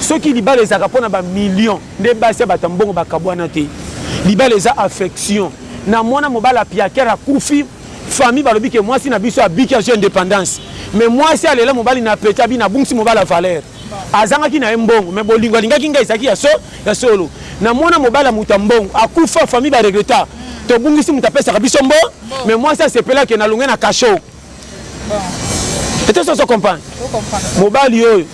soki libala ezalaka mpo na bamillion nde basi ya bato ya mbongo bakabwana te libala eza affection na mwana mobali apiakere akufi Famille balobi ke mwasi na biso abiki azui independance mais mwasi alela mobali na pete abina abungisi mobali ya valeur azangaki na ye mbongo mais bolingo alingaki ngai ezalaki ya so ya solo na mona mobali ya moto ya mbongo akufa famille ba regreta tobungisi moto apesaka biso mbo mais mwasi asepela ke na longue na cachot etoso ozo comprendre mobali oyo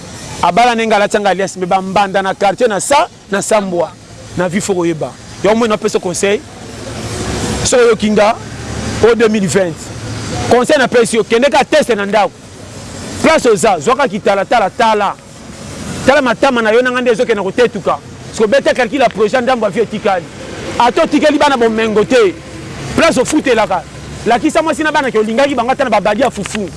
abala na ye ngai alati yanga alias mais ba mbanda na quartier na sa Na sambua na vie faut koyeba yango moi na peso conseil soki oyoki nga o 2020 conseil na pesi yo kende ka teste na ndaku place oza zua ka kitala tala tala tala matama na yo na nga nde ezo kende na kotetuka siko beta calcul ya projet ya ndambu ya vie etikali ata otikeli bana bomengo te Place ofutelaka lakisa mwasi na bana ke olingaki bango ata na ba badi ya fufu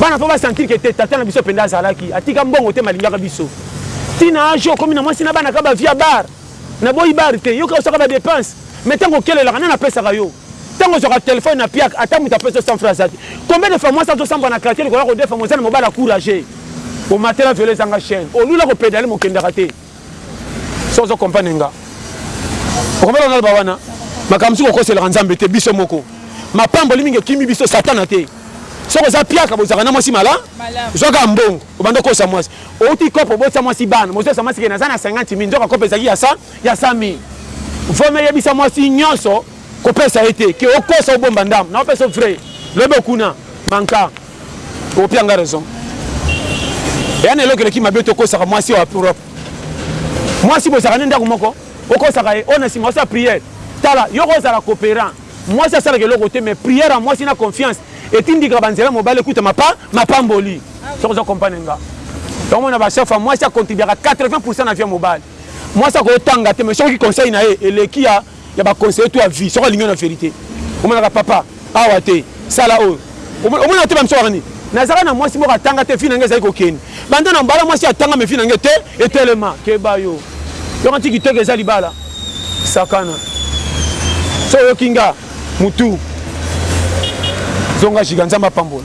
bana faut ba sentir ke te tata na biso penza azalaki atika mbongo te malingaka biso ti na age oyo okomi na mwasi na bana kaka ba vie ya bar na boyi bar te yo kaka osaka ba depense mais tango okelelaka nani apesaka yo tango ozwaka telephone na piaka ata mutu apesa yo 100 francs aza te combien de fois mwasi azo sambwa na quartier lokola kodefa mo oza na mobali a courage omatela velo ezanga chaine olula ko pedale mo okendaka te. soki ozo comprendre nga okomela naloba wana makambo mosuku okoselaka nzambe te biso moko mapamboli mingi ekimi biso satana te soki oza piaka bozalaka na mwasi mala zwaka mbongo obanda okosa mwasi outi kope obotisa mwasi bana mozosa mwasi ke naza na 50 mil nzoka kope ezalaki ya sa ya sa mil vome eyebisa mwasi nyonso kopesa ye te ke okosa obomba ndambo na opesa vrai lobi okuna manka Okopi yanga raison. Eya na eloko eleki mabe to kosaka mwasi wa Europe. Mwasi bozalaka ne ndako moko, okosaka ye, oyo na sima osala prière. Tala, yo kozala cooperant, mwasi asalaka eloko te mais prière ya mwasi na confiance etindikaka ba nzela ya mobali ekuta mapa, mapamboli. Soki ozo comprendre nga. Donc omona ba chaque fois mwasi a contribuaka 80% na vie ya mobali. Mwasi akoki kotanga te mais soki oki conseil na ye eleki ya ya ba conseiller to ya vie soki alingi yo na verite omonaka papa awa te sala oyo omonaka te ba misusu bakani nazaka na mwasi moko atanga te vie na ngai ezali kokende banda na mbala mwasi atanga me vie na ngai te etelema keba yo yoko nti kitoko eza libala sakana so oyoki nga mutu zonga jiga nzambe apambola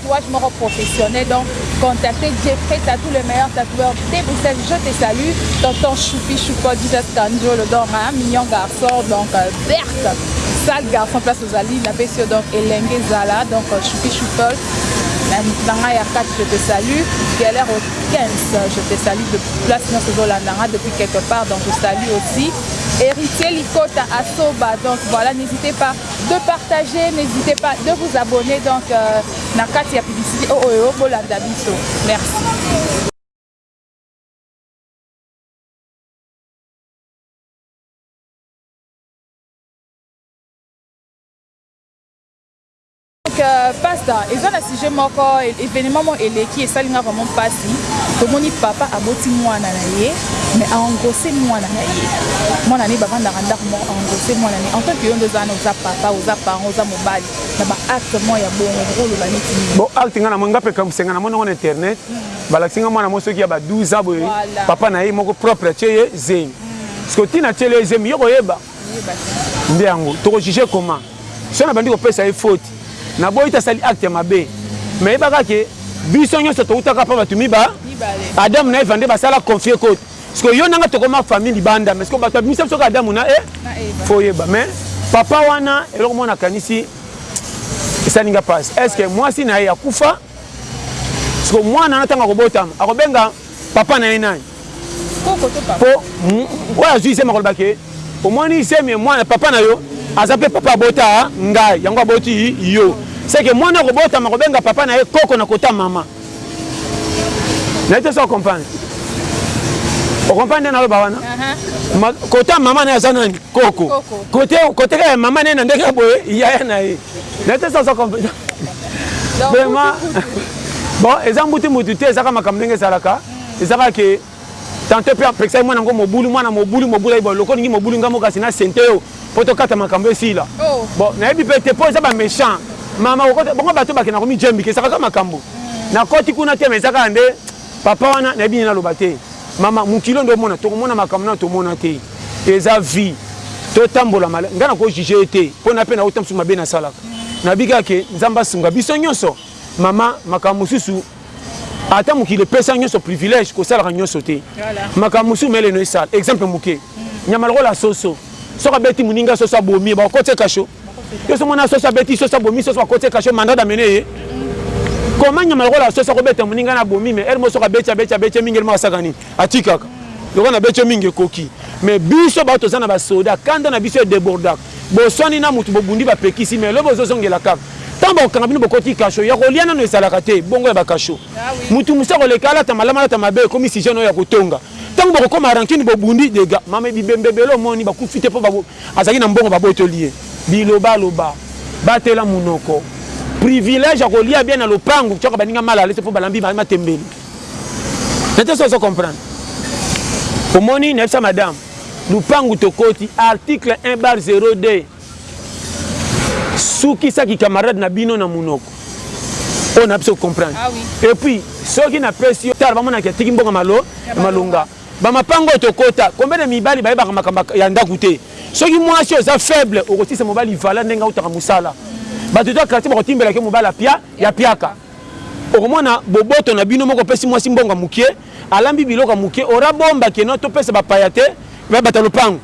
tatouage moko professionnel donc contacter Jeffrey Tatou le meilleur tatoueur de Bruxelles je te salue tonton choupi choupo Jesus Kanjolo donc hein, mignon garçon donc euh, verte sale garçon place ozali na pesi yo donc elenge zala donc euh, choupi choupol na ngai ya 4 je te salue galère au 15 je te salue de place nyonso ozolanda nga depuis quelque part donc je salue aussi héritier likota asoba donc voilà n'hésitez pas de partager n'hésitez pas de vous abonner donc euh, na kati ya publicité oyo oh, oh, oh, bolanda biso merci Euh, pasta eza na sujet moko événement moko eleki esali nga vraiment mpasi tomoni papa aboti mwana na ye mais a engrosse mwana na ye mwana ne bavandaka ndako moko engrosse mwana ne en tant que yo nde oza wana oza papa oza parent oza mobali na ba acte mwa ya bongo okoloba neti nini bo acte nga namoni nga mpe ekamwisa nga namoni yango na internet hmm. balakisi nga mwana mo soki ya ba 12 ans boye papa na ye moko propre atie ye zemi hmm. siko ntina atieli ye zemi ye koyeba nde yango toko juge comment soki nabandi kopesa ye faute naboyi te asali acte ya mabe mais yebaka ke biso nyonso towutaka pa bato miba adamu na eva nde basala confie cote siko yo nanga tokoma famille libanda mais siko bato babimisa biso ka adamu na e foyeba mais papa wana eloko mona akanisi esali nga pasi est ce que mwasi na ye akufa siko mwana na ntango akobotama akobenga papa na ye nani po oyo azwi iseme akoloba ke omoni iseme mwana papa na yo aza mpe papa abota ngai yango aboti yo seke mwana akobotama kobenga papa na ye koko na kota mama na ye te so comprendre okomprendre nde naloba wana kota mama na ye aza nani koko kote kaka ya mama na ye na ndenge ya boye yaya na ye naye te sans compétence vraiment bon eza mbutu mbutu te ezaka makambo ndenge ezalaka ezaka ke tantôt mpe apekisaki mwana yango mobulu mwana mobulu mobulu ayiba loko olingi mobulu nga mokasi na sente yo mpo tokata makambo esila oh. bon nayebi mpe te mpo eza baméchant mama bongo bato bakenda komijembika ezakaka makambo nakoti kuna te ma ezakaka nde Papa wana nayebi nini naloba te maman mokili oyo nde omona tokomona makambo nanu tomona te eza vie totambola malamu ngai nako juge ye te po nape nauta mosusu mabe nasalaka nayebi kaka ke nzambe asunga biso nionso maman makambo mosusu ata mokili epesa nionso privilege kosalaka nionso te makambo mosusu mele no esala exemple moke nyama lokola soso soki abeti moninga soso abomi ye bakokotia kasho Yo somo na soso abeti soso abomi soso bakoti kasho mandat d'amener ye. Comment nyama lokola soso akobeta moninga na abomi mais heure moso abeti abeti abeti mingi elmo asaka nini atikaka lokola na beti mingi ekoki mais biso ba toza na ba soda kanda na biso e debordaka boswani na mutu bobundi bapekisi mais lobi ozozongela kaka ntango bakokanga bino bokoti kasho ya kolia nano ezalaka te bongo ya bakasho ah mutu mosu akoleka alata malamu alata mabe ekomi sije no ya kotonga ntango bokokoma rankini bobundi dega mama bibembe ebele omoni bakufi te mpo Azalaki na mbongo babotoli ye biloba loba batela munoko privilege ya kolia bien na lopangu tioka baninga mal alese po balambi matembele nate soki ozo comprendre omoni nayebisa madame lupangu tokoti article un bar zero deux sukisa ki camarade na bino na munoko oyo nayebi soki o comprendre epuis soki napesi yo tala bamonaki atiki mbongo ya malonga. Ba mapanga oyo tokota combien de mibali bayebaka makambo ya ndaku te soki muasi oza faible okotiisa mobali vala ndenge awutaka musala batu to ya quartier bakotimbelaka yo mobali apia ya piaka okomona boboto na bino moko opesi muasi mbongo ya mukie alambi biloko ya mukie ora bomba ke no topesa ba paya te mais batu ya lopango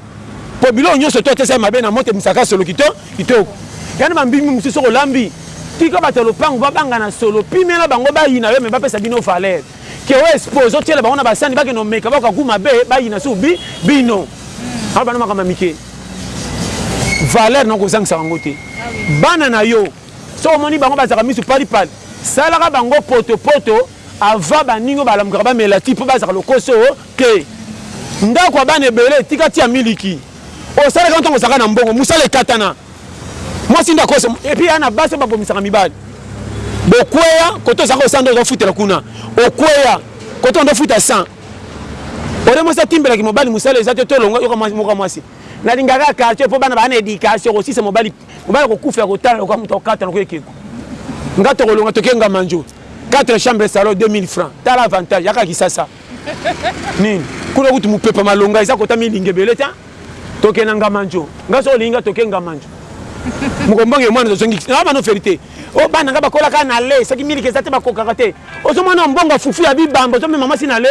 po biloko nionso to tiesa ye mabe na moto ebimisaka kaka solo kito kitoko yani ba mbinbi mususu soki olambi tika batu ya lopango babanga na solo pimela bango bayina yo mais bapesa bino valeur. Keo espoir ezo tiela bango na ba sani bakende komeka bayoka gout mabe bayina susu bi bino awa bana makambo ya mike valeur na kozangisa bango te bana na yo soki omoni bango bazalaka misu pali pali salaka bango poto poto avant baninga oyo balamukaka bamela ti po bazalaka lokoso te ndaku ya bana ebele tika tia miliki osalaka yango tango ozalaka na mbongo musala ekatana. mwasi nde akosa et puis ya na basi babomisaka mibali bokweya kote ozaka osa nde ozofutela kuna okweya kote ondo futa 100 ode mwasi atimbelaki mobali mosala eza te tolonga yoka mwasi moka mwasi nalingaka quartier mpo bana baa na éducation kosisa mobali mobali akokufa ya kotala lokola moto akata lokola ekeko nga tokolonga tokenga manjo 4 chambre salon 2000 francs tala avantage yaka kisasa nini kuna kutu mopepa malonga eza kota milingi ebele ta Toke na ngamanjo nga soki olingi nga toke ngamanjo mokombongi yo mwana tozongi nga mano verite o oh, bana nga bakola kaka na le soki miliki eza te bakokaka te ozo mwana mbongo ya fufu ya bibamba ozo mema mwasi na le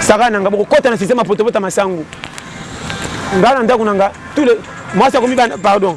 saka na nga bokokota na sistema potopota masangu nga na ndako na nga tule mwasi akomi bana pardon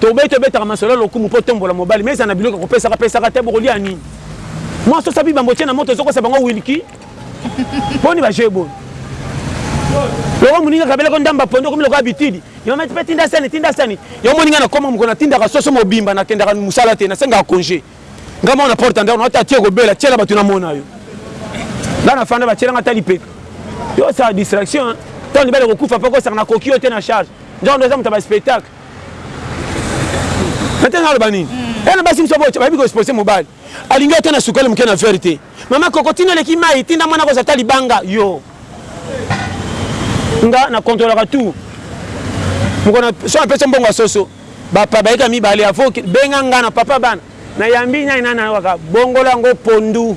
Toboyi tobetaka masolo ya lokumu mpo tombola mobali mais ezala na biloko ya kopesaka pesaka te bokolia ya nini? Mwa soso abiba mbo otie na moto ozokosa bango wilky? Boni ba jeux boye? Lokola moninga akabelaki yo ndambo ya pondu okomi lokola bitidi yo mati pe tinda sani tinda sani yo omoni nga nakoma mokolo natindaka soso mobimba nakendaka mosala te nasengaka conge nga moko na porta ndako nao ta tii okobela tiela bato namona yo nga nafanda batiela nga ata lipeka yo osala distraction ntango libala ekokufa mpe okosaka nakoki yo te na charge nzoka ndo oza moto ya ba spectacle maintenant naloba nini ena eh, basi mosusu boye bayebi koexpose mobali alingi ata na sukali moke na vere te mama koko tina eleki mai tinda mwana kozala ta libanga yo nga na kontrolaka tout mokona so apesa mbongo ya soso bapa bayika mibale avo benga nga na papa bana Na yambi nani nani ayokaka bongola ngo pondu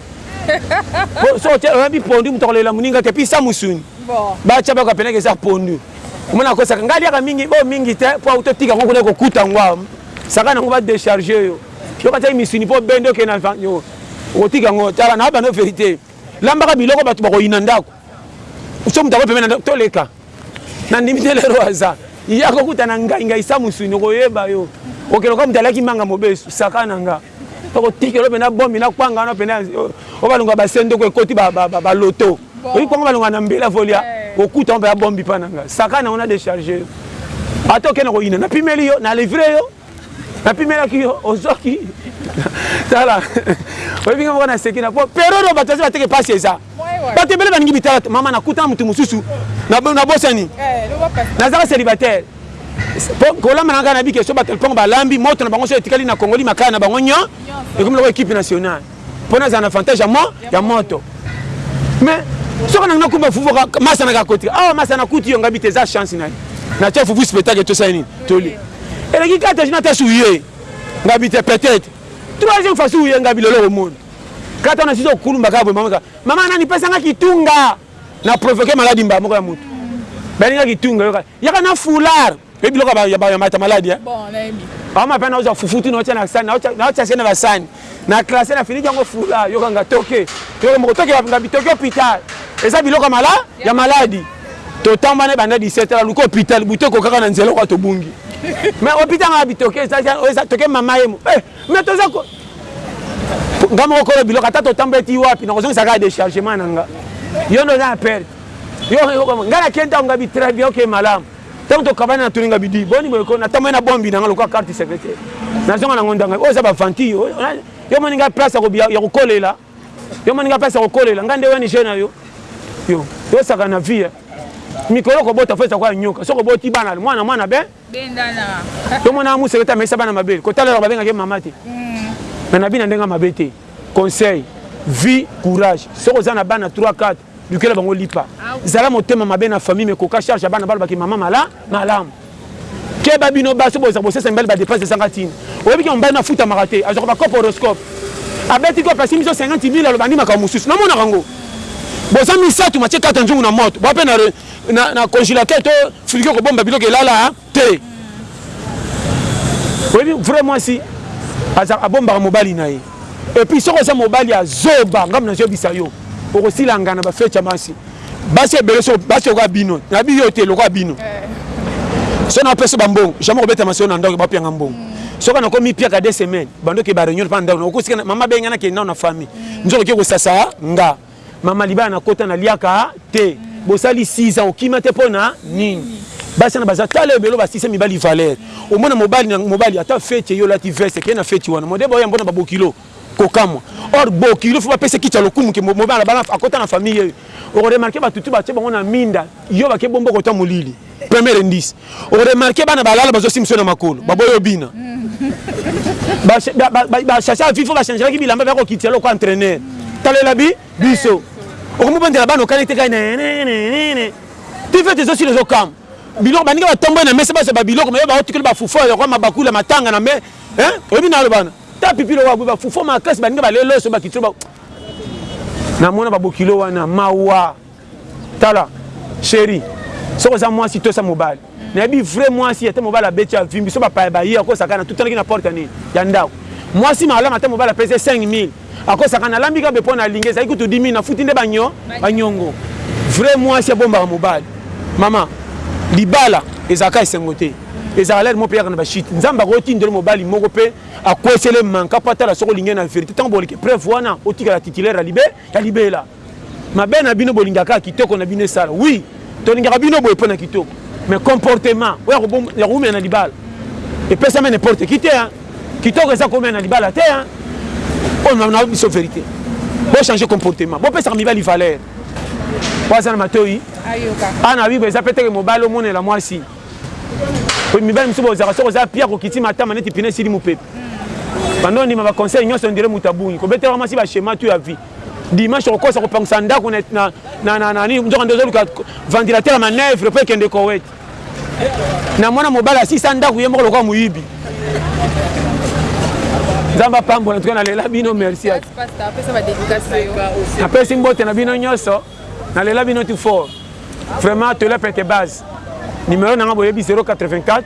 po soki otie oyambi pondu moto akolela moninga te pisa musuni ba tia baka penaka eza pondu omona akosaka nga aliaka mingi bo mingi te po auto tika ngo kuna ekokuta ngo awa saka na ngo ba decharge yo yoka tia misuni po bende oke na okotika ngo tala na bana verite lambaka biloko bato bakoyina ndako soki moto ako pembe na ndako toleka Na ndimi te lero aza. Ye ako kuta na ngai ngai sa musuni oko yeba yo. Oke lokola mutu alaki manga mobesu saka na nga. Toko tiki yo pena bombi na kwanga wana pena o ba longwa ba sendo ko ekoti ba ba ba loto. Oyi kwanga ba longwa na mbela volia o kuta ngo pena bombi pa na nga. Saka na ngo na decharge yo. Ata oke na ko yina na pimeli yo na livre yo. napimelaki yo ozwaki tala oyebi nga moko na seki na po periode oyo bato aza bateke mpasi eza bato ebele balingi bitala mama nakutana moto mosusu nabosani eh, nazaka célibataire kolamba nanga na bikeso bato mpongo balambi moto na bango so etikali na kongoli makaya na bango nyo ekomi loko ekipe nationale Pona azala na avantage ya mo ya moto. Mais soki nanga kumba fufu masa na kakoti. Ah masa na kuti yo ngabi te za chance na. Na tia fufu spectacle to sani toli. Eleki kata jina ta souye. Ngabi te peut-être. Troisième fois souye ngabi lelo au monde. Kata na sizo kulumba kabo mama. Mama nani pesa nga kitunga. Na provoquer maladie mba moko ya mutu. Balinga kitunga yo kata. Yaka na foulard pe biloko ya ba ya ba ya mata maladi hein. Bon na yebi. Ba ma pena oza fufuti na otia na sani na otia na otia sene ba sani. Na classe na finiki yango foulard yoka nga toke. Toke moko toke nga bitoke hôpital. Eza biloko ya mala ya maladi. To tamba na banda 17 heures luka hôpital buto ko kaka na nzela oka to bungi. Mais hôpital nga bitoke eza eza toke mama yemo. Eh mais toza ko nga moko kolo biloko ata to tamba eti wapi na kozongisa ka dechargement na nga. Yo nde oza na perte. Yo oke yoka nga na kenta nga bi très bien oke malamu tango to kabana na tuni nga bi di boni boye ko na tambwe na bombi na nga lokola carte secrétaire na zonga na ngo ndanga oyo eza ba venti yo yo moni nga place ya ko kolela yo moni nga place ya ko kolela nga nde wani je na yo yo yo saka na vie mikolo ko bota fo sako ya nyoka soko boti bana mwana mwana ben bendana to mona musele ta mesa bana mabele ko talela ba benga ke mama te hmm. na bina ndenga mabe te conseil vie courage soko za na bana 3 4 Lukela bango lipa. Zala motema mabe na famille mais koka charge ya bana baloba ke maman mala malamu. Keba bino basi bozalaka bosesa mibali ba depenses ezanga tina. Oyebi ke mobali no afutamaka te azwaka ba coop horoscope abeti coop asimbi biso 50 mille aloba nde makambo mosusu namonaka yango. Boza misatu matie kata nzungu na moto boya pe na na na congelateur to frigo kobomba biloko elala. te oyebi vrai mwasi abombaka mobali na ye epuis soki oza mobali ya zoba ngambo nazoyebisa yo okosila ngana bafecha masi basi ebele so basi lokola bino nayebi yo te lokola bino eh. so napesa bambongo jamai kobeta masolo na ndako bapianga mbongo mm. soki nakomi piaka de semaine bandoki bareunion mpa ndako okosika mama benga nakende nao na famille mm. nzokoki kosasa nga Maman libala na kota na liaka te bosali six ans okima te pona nini basi wana baza tala ebelo batisa mibali valeur omona mobali mobali ata feti yo lati veste kende na feti wana modeba oya mbona ba bokilo kokamwa or bokilo faut bapesa kiti ya lokumu ke mobali abana akota na famille ye oko remarquer batutu batie bango na minda yo bake bombo kota molili Premier indice. O remarquer bana balala bazo simba na makolo. Baboyi obina. Ba ba ba chasse à vifo ba changelaki bilamba bako kitisa loko entraîneur. Talela bi biso. Okomi bondela bana okani te kai ne ne ne ne. Tu fais tes osilo zo kam. Biloko baninga batomboye na mesa bazo ba biloko mais ba otikeli ba fufu ya kwa mabakula matanga na me. Hein? Oyebi na bana. Ta pipi lo wa ba fufu ma classe baninga ba lelo so ba kitisa ba. Na mona ba bokilo wana mawa. Tala cheri soki oza mwasi tosa mobali nayebi vrai mwasi ata mobali abeti avimbi so bapaya baye akosaka na tutanaki na porte nini ya ndako mwasi malamu ata mobali apesi 5000 akosaka nalambi kabe mpo nalingi ezali kutu 10000 nafuti nde banyo banyongo vrai mwasi abombaka mobali mama libala ezalaka esengo te ezalaka lere moko mpe yaka na bashite nzambe akotindela mobali moko mpe akwesele manka mpo atala soki olingi na verite ntango boleke preuve wana otikala titulaire ya libe ya libela Mabe na bino bolingaka kaka kitoko na bino esala oui tolingaka bino boye pona kitoko mais comportement oyo ya kowumela na libala epesama n'importe qui te hein kitoko eza kowumela na libala te hein oyo na biso verite bo changer comportement bopesaka mibali valeur oyo aza na matoi awa na bible eza mpe teke mobali omonela mwasi mibali mosusu bozalaka soki oza pia kokiti matama neti pine esili mopepe bando ondima baconseil nyonso ondire moto abungi kobetela mwasi bashema tu ya vie Dimanche okosa kopangisa ndako na na na na nani nzoka ndozo luka ventilateur ya manœuvre pe kende Koweït. Na mwana mobali asisa ndako ye moko lokola moyibi. Nzambe apambola ntuka nalela bino merci. Napesi mbote na bino nyonso nalela bino tout fort. Vraiment tolela pete base. Numero na nga boyebi 084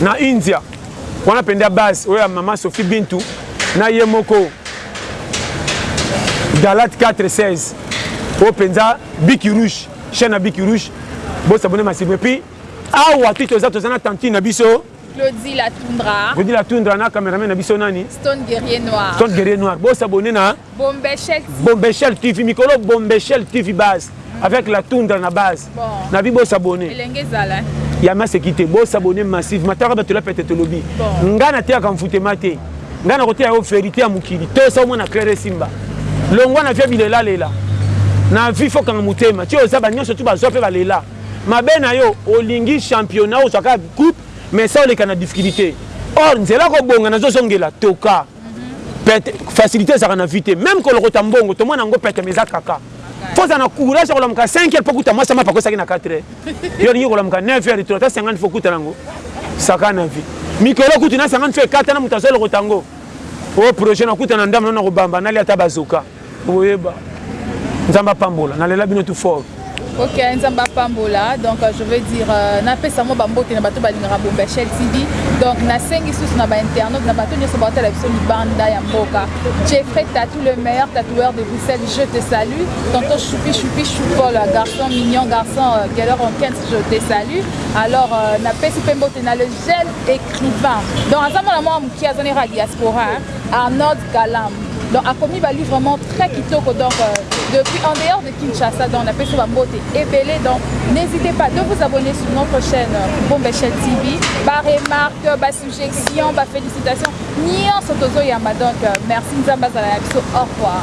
Na India wana penza base oyo ya maman Sophie Bintu na ye moko Dalat 4 16 oyo penza Biki Rouge chaîne ya Biki Rouge bo s'abonner massivement et puis awa ti toza toza na tantine na biso Claudie la Tundra Claudie la Tundra na cameraman na biso nani Stone Guerrier Noir Stone Guerrier Noir bo s'abonner na Bombeshell TV. Bombeshell TV mikolo Bombeshell TV base mm. avec la tundra na base. Bon. Na bi bo s'abonner. Elenge zala. Ya maseki te bo s'abonner massivement. Taka bato la pete tolobi. Bon. Nga na teyaka mfutema te. Nga na koteya yo verite ya mokili. To sa omona claire simba. Longwa na via bilela lela. Na vie faut kanga mutema. Ti oza ba nyonso tu bazwa pe balela. Mabe na yo olingi championnat ozwa ka groupe mais ça oleka na difficulté. Or nzela kobonga nazozongela toka. pete facilité ezalaka na vie te meme kolokota mbongo tomona yango pete mais eza kaka fo ozala na courage ya kolamuka 5 heures mpo okuta mwasi ya mapako esaki na 4 heures yo olingi kolamuka 9 heures to ata 50 fo okuta nango saka na vie mikolo okutu na 50 fo ekata na moto azolokota yango o oh, projet nakuta na ndambo nano nakobamba nalia ata bazoka Boyeba. Nzambe apambola. Nalela bino tout fort. Ok, Nzambe apambola. Donc euh, je veux dire euh, na pesa mo bambote na bato balingaka Bomba Shell TV. Donc na sengi susu na ba internautes na bato nyoso baotala biso libanda ya mboka. Jeffrey Tatou le meilleur tatoueur de Bruxelles, je te salue. Tonton Choupi Choupi Choupol, garçon mignon, garçon euh, Geller Onkens, je te salue. Alors euh, na pesi pe mbote na le gel écrivain. Donc aza mwana mwa mukia azali ra diaspora. Hein? Arnold Galam donc akomi ba livre vraiment très kitoko donc euh, depuis en dehors de Kinshasa donc napesi ba mbote ebele donc n'hésitez pas de vous abonner sur notre chaîne euh, Bombe Chaîne TV ba remarques ba suggestions ba félicitations nyonso tozoyamba donc euh, merci nzambe azala na biso au revoir